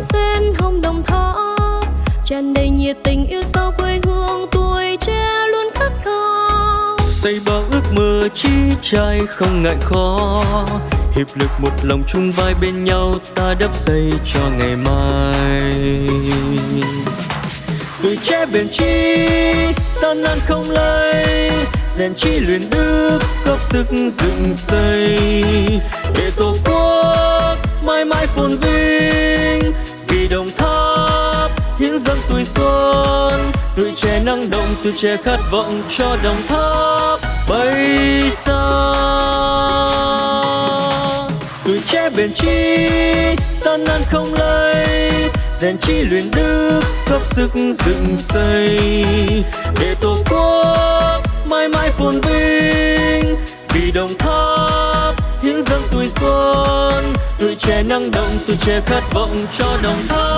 sen hồng đồng thọ tràn đầy nhiệt tình yêu sao quê hương, tuổi trẻ luôn khát khao xây bao ước mơ chí trai không ngại khó. Hiệp lực một lòng chung vai bên nhau, ta đắp xây cho ngày mai. Tuổi trẻ bền chi, gian nan không lay rèn chi luyện đức, góp sức dựng xây. Để tổ quốc mãi mãi phồn vinh đồng tháp, hiến dâng tuổi xuân, tuổi trẻ năng động, tuổi trẻ khát vọng cho đồng tháp. Bay xa tuổi trẻ bền chí gian nan không lây, rèn chi luyện đức, góp sức dựng xây. Để tổ quốc mãi mãi phồn vinh, vì đồng tháp hiến dâng tuổi xuân, tuổi trẻ năng động, tuổi trẻ khát vọng cho đồng tháp.